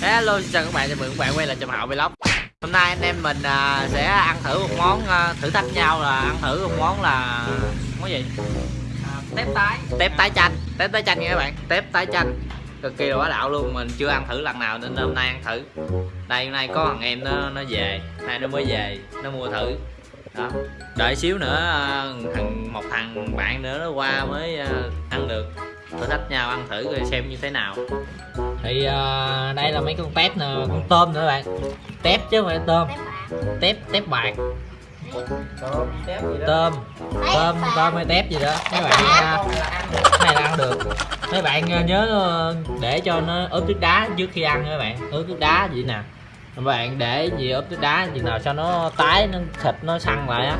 Hello xin chào các bạn chào mừng các bạn quay lại cho Hậu Vlog. Hôm nay anh em mình à, sẽ ăn thử một món à, thử thách nhau là ăn thử một món là món gì? tép tái. Tép tái chanh. Tép tái chanh nha các bạn. Tép tái chanh. Cực kỳ là quá đạo luôn mình chưa ăn thử lần nào nên hôm nay ăn thử. Đây hôm nay có thằng em nó nó về. Nay nó mới về nó mua thử. Đó. Đợi xíu nữa à, thằng một thằng bạn nữa nó qua mới à, ăn được thử thách nhau ăn thử rồi xem như thế nào. Thì uh, đây là mấy con tép nè con tôm nữa các bạn. Tép chứ không phải tôm. Tép tép bạc. Tôm tép gì đó? Tôm. Tôm tôm hay tép gì đó. Mấy bạn uh, cái này là ăn được. Mấy bạn uh, nhớ uh, để cho nó ướp nước đá trước khi ăn nha các bạn. Ướp nước đá vậy nè bạn để gì ốp nước đá gì nào cho nó tái nó thịt nó săn lại á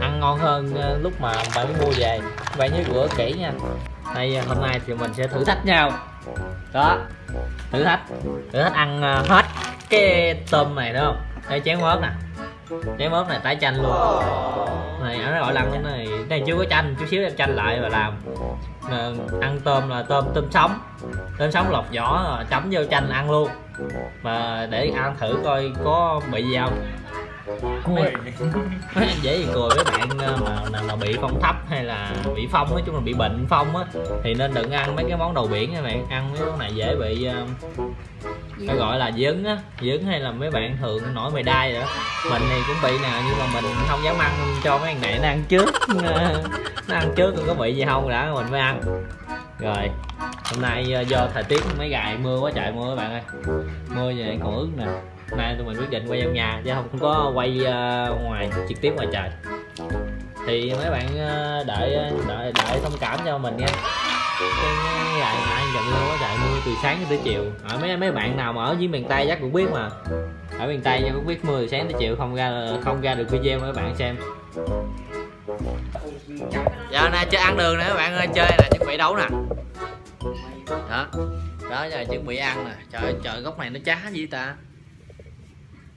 ăn ngon hơn ờ, lúc mà bạn mới mua về. Bạn nhớ rửa kỹ nha. Đây ờ, hôm nay thì mình sẽ thử thách nhau. Đó. Thử thách. Thử thách ăn ờ, hết cái tôm này đúng không? Đây chén mớp nè. Chén mớp này tái chanh luôn. Này nó gọi là cái này này chưa có chanh chút xíu em chanh lại và làm. À, ăn tôm là tôm tôm sống. Tôm sống lọc vỏ chấm vô chanh ăn luôn mà để ăn thử coi có bị gì không? Cùi. dễ gì cười với bạn ờ, mà nào mà bị phong thấp hay là bị phong nói chung là bị bệnh phong á thì nên đừng ăn mấy cái món đầu biển các bạn. Ăn mấy món này dễ bị uh, phải gọi là dấn á dấn hay là mấy bạn thường nổi mày đai rồi đó. Mình thì cũng bị nè nhưng mà mình không dám ăn cho mấy thằng này nó ăn trước. Nó ăn trước còn có bị gì không đã mình mới ăn. Rồi hôm nay ờ, do thời tiết mấy ngày mưa quá trời mưa các bạn ơi. Mưa vậy còn ướt nè. Hôm nay tụi mình quyết định quay trong nhà chứ không, có quay ờ, ngoài trực tiếp ngoài trời. Thì mấy bạn ờ, đợi đợi đợi thông cảm cho mình nha. Cái ngày nãy dòng mưa quá trời mưa từ sáng tới chiều. Ở mấy mấy bạn nào mà ở dưới miền tây chắc cũng biết mà. Ở miền tây chắc cũng biết mưa từ sáng tới chiều không ra không ra được video mấy bạn xem. Giờ này chơi ăn đường nè các bạn ơi chơi là chuẩn bị đấu nè đó. Đó giờ chuẩn bị ăn nè. Trời ơi, trời gốc này nó chá gì ta.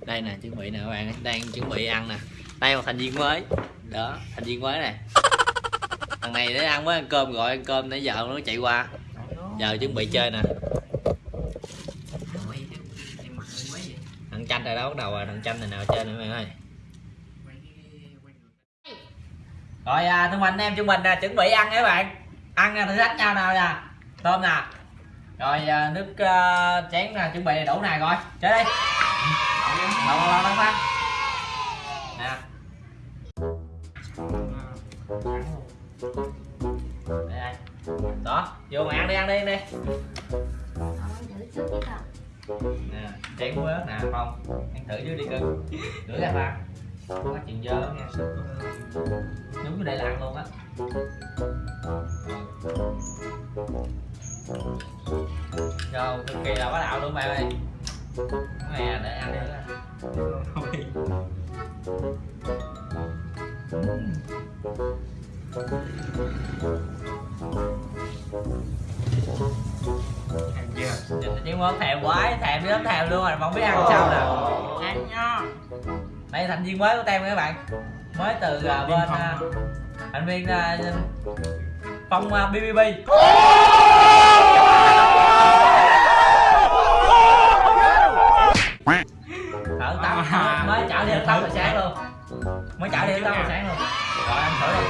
Đây nè chuẩn bị nè các bạn đang chuẩn bị ăn nè. Đây một thành viên mới. Đó thành viên mới nè. Thằng này để ăn mới ăn cơm gọi ăn cơm nãy giờ nó chạy qua. Giờ chuẩn bị chơi nè. Thằng chanh rồi đó bắt đầu rồi? Thằng chanh này nào chơi nữa các bạn ơi. Rồi à, thưa anh em chúng mình à, chuẩn bị ăn các bạn. Ăn à, thử thách nhau nào nè tôm nè. Rồi à, nước uh, chén nè chuẩn bị đầy đủ này rồi chơi đi. Đâu đâu đâu đâu nè. Đây, đó vô mà ăn đi ăn đi ăn đi. Nè chén muối ớt nè không ăn thử chứ đi cưng rửa ra ba không có chuyện dơ nha. Đúng cái đây là ăn luôn á rồi cực kỳ là bá đạo luôn bạn ơi. Này để ăn đi. Nhìn tiếng món thèm quá, thèm đi lắm thèm luôn rồi, không biết ăn sao nè. Ăn nha. Đây thành viên mới của tem các bạn. Mới từ uh, bên uh, thành viên uh, Phong uh, BBB Thở tắm, mới chảo đi tắm hồi sáng luôn. Mới chảo đi tắm hồi sáng luôn. Rồi ăn thử đi.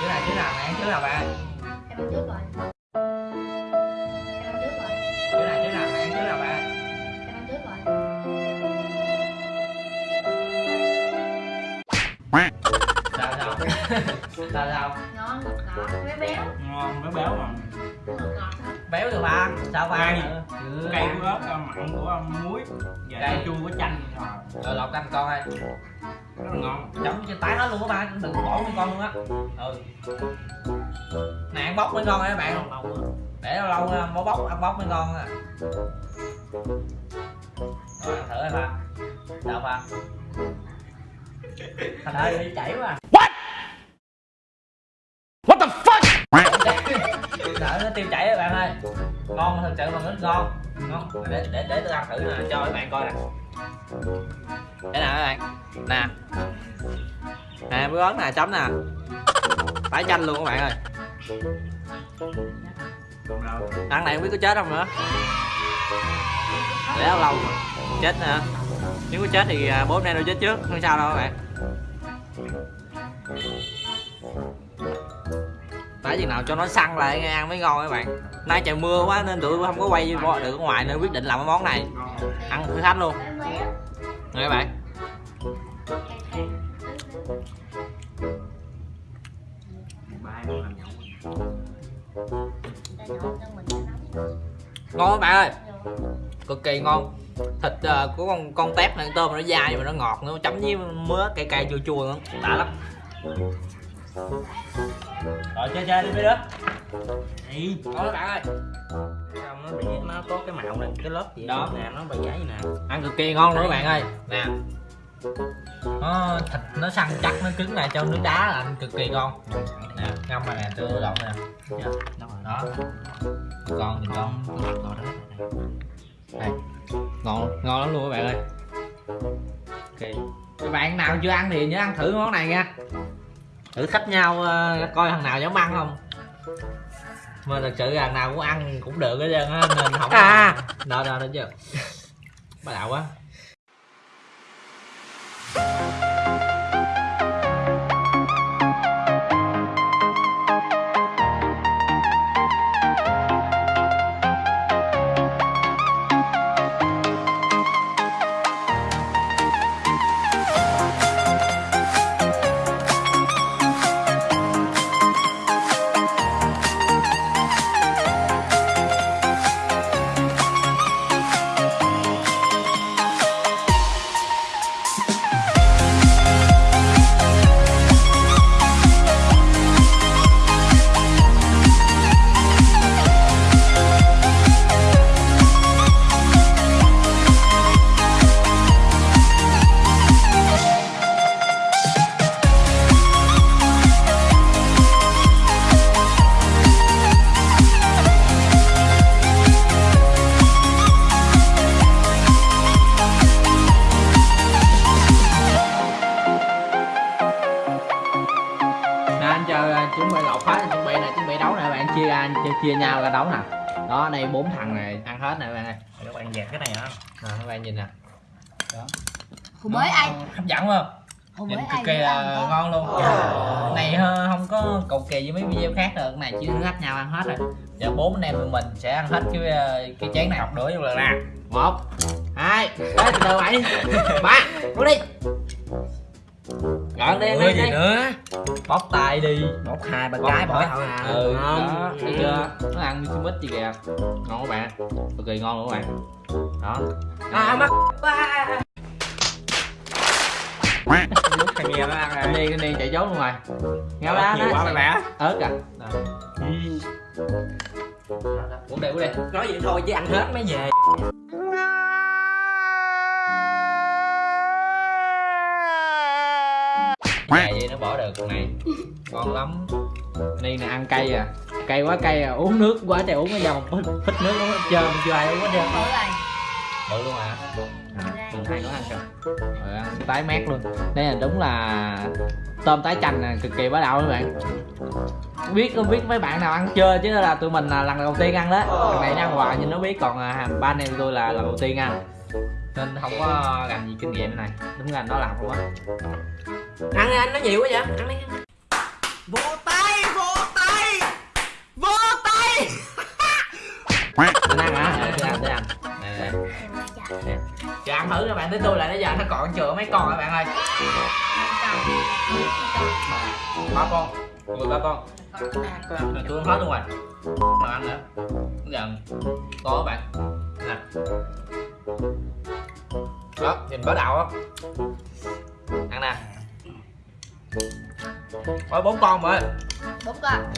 Chứ này chứ nào, này ăn chứ nào bạn Em ăn trước rồi. Em ăn trước rồi. Chứ này chứ nào, này ăn chứ nào bạn Em ăn trước rồi. Sao sao? Sao sao? Ngon, ngọt ngọt, béo béo. Ngon béo béo mà. Ngọt ngọt Béo được ba Sao ba Cay. cây của ớt mặn của muối. Và Cay. cay chua của chanh rồi Rồi lọc canh con ơi. Rất là ngon. Chấm cho tái hết luôn á ba Đừng bỏ mấy con luôn á. Ừ. Này ăn bóc mới ngon nha các bạn Để lâu lâu ăn bóc bóc, ăn bóc mới ngon à Rồi ăn thử đi ba Sao ba Thành ơi đi chảy quá Đợi nó tiêu chảy các bạn ơi. Ngon thật sự mà rất ngon Ngon. Để để để tôi ăn thử nè, cho các bạn coi nè. Thế nào các bạn. Nè. Nè, bữa ớt nè, chấm nè. Tái chanh luôn các bạn ơi. Ăn này không biết có chết không nữa. Để lâu lâu chết nè. Nếu có chết thì à, bố hôm nay đâu chết trước. Không sao đâu các bạn. Phải chừng nào cho nó săn lại nghe ăn mới ngon các bạn. Nay trời mưa quá nên tụi tôi không có quay được ở ngoài nên quyết định làm cái món này. Ăn thử thách luôn. Nghe các bạn. Ngon các bạn ơi. Cực kỳ ngon. Thịt uh, của con con tép này tôm nó dai mà nó ngọt nó chấm với mứa cay cay chua chua nữa. Đã lắm rồi chơi chơi đi mấy đứa ngon các bạn ơi xong nó bị nó có cái mạo này cái lớp gì Đó. nè nó bị giấy nè. Ăn cực kỳ ngon luôn các bạn ơi. Nè. Nó thịt nó săn chắc nó cứng lại trong nước đá là ăn cực kỳ ngon. Nè ngâm này nè tôi lộn nè. Dạ, đó đó. Con nhìn con rồi đó đây ngon. Ngon lắm luôn các bạn ơi. Ok. Các bạn nào chưa ăn thì nhớ ăn thử món này nha thử thách nhau ờ, coi thằng nào dám ăn không? Mà thật sự thằng nào cũng ăn cũng được hết trơn á nên không À. đó đó đó chưa bắt đầu quá chia ra chia, chia nhau ra đấu nè. Đó đây bốn thằng này ăn hết nè các bạn ơi. Các bạn dẹp cái này hả? Nè các bạn nhìn nè. Hủ bới ai? hấp dẫn không? Nhìn cực kỳ là ngon luôn. này không có cầu kỳ với mấy video khác được. Này chỉ thách nhau ăn hết rồi. Giờ bốn anh em tụi mình sẽ ăn hết cái ờ, cái chén này. Học đũa vô lần nè một hai từ từ bảy. Ba đi đi Ủa đi gì đi nữa? Bóc tay đi. Một hai ba cái bỏ thôi à ừ ngon đó. thấy chưa? Nó ăn mixi mix gì kìa. Ngon các bạn. Cực kỳ ngon luôn các bạn. Đó. À mắt lúc thằng nghe nó ăn anh rồi đi anh đi chạy trốn luôn rồi. Nghe Ớt đó. quá mày bả ớt à. Uống đi uống đi nói vậy thôi chứ ăn hết mới về Dài vậy nó bỏ được con này. Ngon lắm. Ni nè ăn cay à. Cay quá cay à. Uống nước quá trời uống cái dòng phích, phích nước uống hết trơn chưa ai uống hết trơn. Bự rồi. bự luôn à mình hai nó ăn kìa rồi ăn tái mát luôn. Đây là đúng là tôm tái chanh nè cực kỳ bá đạo các bạn. Không biết không biết mấy bạn nào ăn chưa chứ là tụi mình là lần đầu tiên ăn đó. Thằng này nó ăn hoài nhưng nó biết còn à, ba anh em tôi là lần đầu tiên ăn. Nên không có làm gì kinh nghiệm này. Đúng là nó làm không á ăn đi anh nó nhiều quá vậy. Ăn đi. Vỗ tay vỗ tay. Vỗ tay. Anh ăn hả? Để ăn để ăn nè nè chờ ăn thử các bạn tới tôi là bây giờ nó còn chừa mấy con các bạn ơi. Ba con. Mười ba con. Tôi ăn hết luôn rồi. Mà ăn nữa. Giờ có các bạn. Nè. Đó nhìn bá đạo á. Ăn nè Ôi bốn con rồi Đúng con.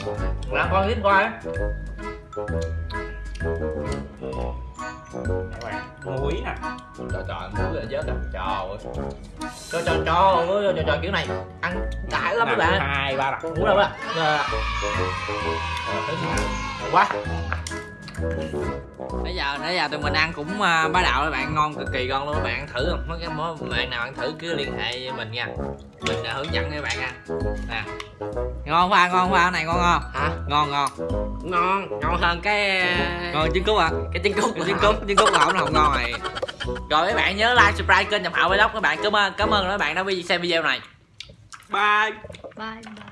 làm con tiếp coi. Á muối nè. Trời trời muối là chết rồi. Trời cho cho cho cho, cho kiểu này ăn đã lắm các bạn. hai ba đặt muốn đâu đó. Quá bây giờ nãy giờ tụi mình ăn cũng à, bá đạo các bạn. Ngon cực kỳ ngon luôn. Các bạn ăn thử không? Mấy cái món bạn nào ăn thử cứ liên hệ với mình nha. Mình đã hướng dẫn các bạn ăn. Nè. Ngon pha ngon pha cái này ngon không? Hả? Ngon ngon. Ngon. Ngon hơn cái ngon trứng cút à cái trứng cút trứng cút trứng cút là không không ngon này. Rồi mấy bạn nhớ like subscribe kênh nhập hậu vlog. Các bạn cảm ơn cảm ơn các bạn đã xem video này. Bye. Bye bye